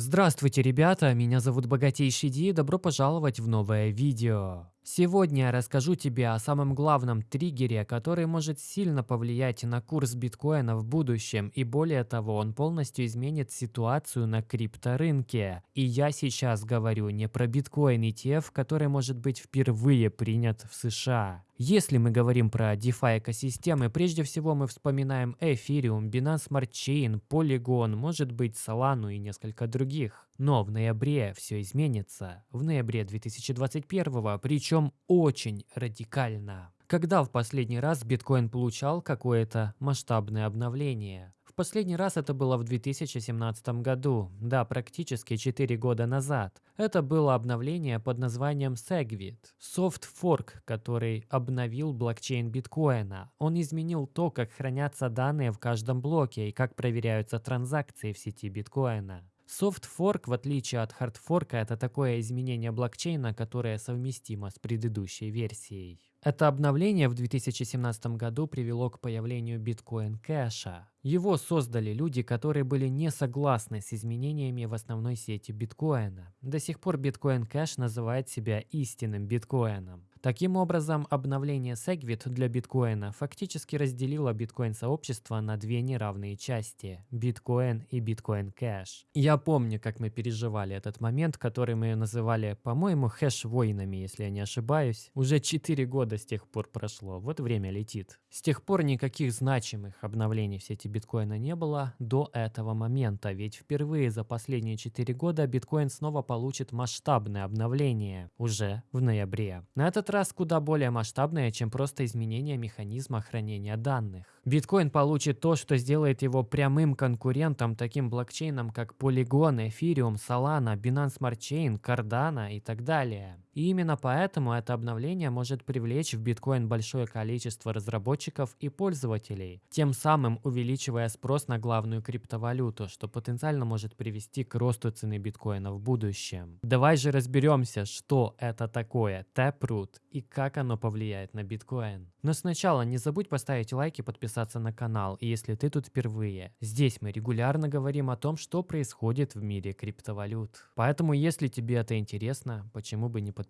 Здравствуйте, ребята! Меня зовут Богатейший Ди, добро пожаловать в новое видео. Сегодня я расскажу тебе о самом главном триггере, который может сильно повлиять на курс биткоина в будущем, и более того, он полностью изменит ситуацию на крипторынке. И я сейчас говорю не про биткоин ETF, который может быть впервые принят в США. Если мы говорим про DeFi экосистемы, прежде всего мы вспоминаем Ethereum, Binance Smart Chain, Polygon, может быть Solana и несколько других. Но в ноябре все изменится. В ноябре 2021, причем очень радикально. Когда в последний раз биткоин получал какое-то масштабное обновление? В последний раз это было в 2017 году, да, практически 4 года назад. Это было обновление под названием Segwit, soft fork, который обновил блокчейн биткоина. Он изменил то, как хранятся данные в каждом блоке и как проверяются транзакции в сети биткоина. Fork, в отличие от Fork, это такое изменение блокчейна, которое совместимо с предыдущей версией. Это обновление в 2017 году привело к появлению биткоин кэша. Его создали люди, которые были не согласны с изменениями в основной сети биткоина. До сих пор биткоин кэш называет себя истинным биткоином. Таким образом, обновление Segwit для биткоина фактически разделило биткоин-сообщество на две неравные части – биткоин и биткоин кэш. Я помню, как мы переживали этот момент, который мы называли, по-моему, хэш-войнами, если я не ошибаюсь. Уже 4 года с тех пор прошло, вот время летит. С тех пор никаких значимых обновлений в сети биткоина не было до этого момента, ведь впервые за последние 4 года биткоин снова получит масштабное обновление уже в ноябре. На этот раз куда более масштабное, чем просто изменение механизма хранения данных. Биткоин получит то, что сделает его прямым конкурентом таким блокчейнам, как Polygon, Ethereum, Solana, Binance Smart Chain, Cardano и так далее. И именно поэтому это обновление может привлечь в биткоин большое количество разработчиков и пользователей, тем самым увеличивая спрос на главную криптовалюту, что потенциально может привести к росту цены биткоина в будущем. Давай же разберемся, что это такое Taproot и как оно повлияет на биткоин. Но сначала не забудь поставить лайк и подписаться на канал, если ты тут впервые. Здесь мы регулярно говорим о том, что происходит в мире криптовалют. Поэтому, если тебе это интересно, почему бы не подписаться.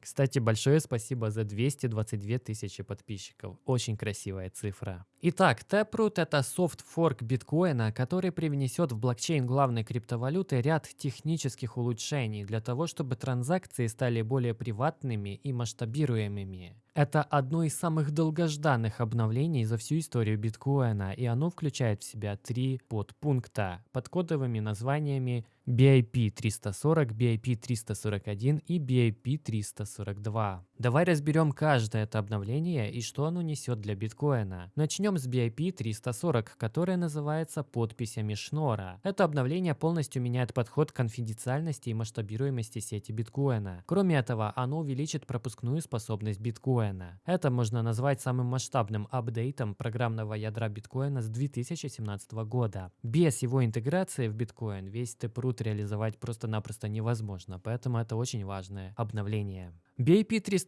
Кстати, большое спасибо за 222 тысячи подписчиков. Очень красивая цифра. Итак, Taproot это софт-форк биткоина, который привнесет в блокчейн главной криптовалюты ряд технических улучшений для того, чтобы транзакции стали более приватными и масштабируемыми. Это одно из самых долгожданных обновлений за всю историю биткоина, и оно включает в себя три подпункта под кодовыми названиями BIP 340, BIP 341 и BIP 342. Давай разберем каждое это обновление и что оно несет для биткоина. Начнем с BIP 340, которое называется подписями Шнора. Это обновление полностью меняет подход к конфиденциальности и масштабируемости сети биткоина. Кроме этого, оно увеличит пропускную способность биткоина. Это можно назвать самым масштабным апдейтом программного ядра биткоина с 2017 года. Без его интеграции в биткоин весь Taproot реализовать просто-напросто невозможно, поэтому это очень важное обновление.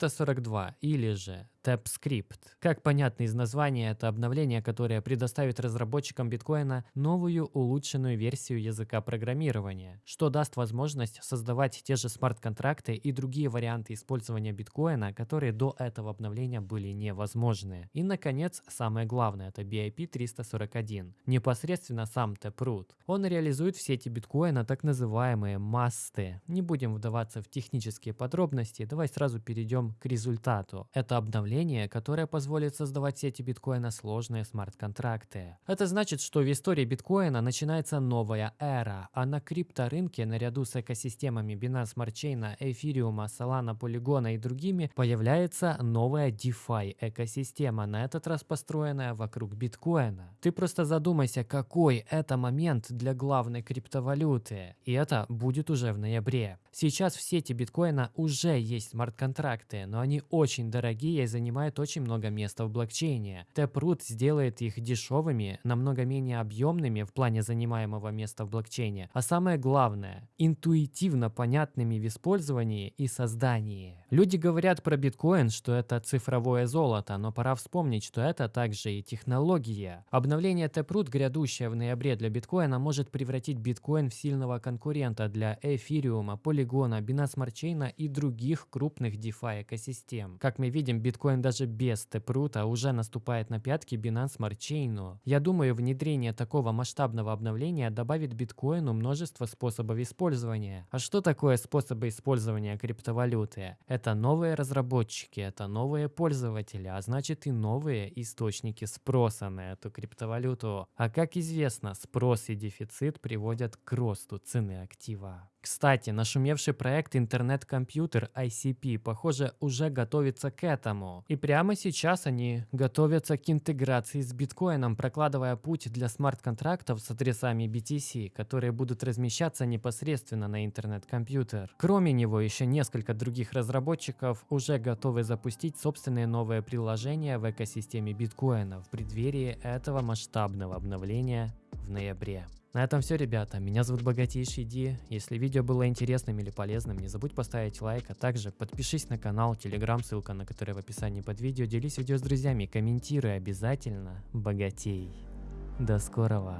BIP342 или же TapScript. Как понятно из названия, это обновление, которое предоставит разработчикам биткоина новую улучшенную версию языка программирования, что даст возможность создавать те же смарт-контракты и другие варианты использования биткоина, которые до этого обновления были невозможны. И, наконец, самое главное, это BIP341. Непосредственно сам Taproot. Он реализует в сети биткоина так называемые MAST ы. Не будем вдаваться в технические подробности, давай сразу перейдем к результату. Это обновление, которое позволит создавать в сети биткоина сложные смарт-контракты. Это значит, что в истории биткоина начинается новая эра, а на крипторынке наряду с экосистемами Binance Smart Chain, Ethereum, Solana, Polygon и другими появляется новая DeFi экосистема, на этот раз построенная вокруг биткоина. Ты просто задумайся, какой это момент для главной криптовалюты. И это будет уже в ноябре. Сейчас в сети биткоина уже есть смарт смарт-контракты, но они очень дорогие, и за занимает очень много места в блокчейне. Taproot сделает их дешевыми, намного менее объемными в плане занимаемого места в блокчейне, а самое главное, интуитивно понятными в использовании и создании. Люди говорят про биткоин, что это цифровое золото, но пора вспомнить, что это также и технология. Обновление Taproot, грядущее в ноябре для биткоина, может превратить биткоин в сильного конкурента для эфириума, полигона, Binance Smart Chain и других крупных DeFi экосистем. Как мы видим, биткоин даже без Taproot уже наступает на пятки Binance Smart Chain. Я думаю, внедрение такого масштабного обновления добавит биткоину множество способов использования. А что такое способы использования криптовалюты? Это новые разработчики, это новые пользователи, а значит и новые источники спроса на эту криптовалюту. А как известно, спрос и дефицит приводят к росту цены актива. Кстати, нашумевший проект интернет-компьютер ICP, похоже, уже готовится к этому. И прямо сейчас они готовятся к интеграции с биткоином, прокладывая путь для смарт-контрактов с адресами BTC, которые будут размещаться непосредственно на интернет-компьютер. Кроме него, еще несколько других разработчиков уже готовы запустить собственные новые приложения в экосистеме биткоина в преддверии этого масштабного обновления в ноябре. На этом все, ребята. Меня зовут Богатейший Ди. Если видео было интересным или полезным, не забудь поставить лайк, а также подпишись на канал, телеграм, ссылка на который в описании под видео. Делись видео с друзьями, комментируй обязательно. Богатей. До скорого.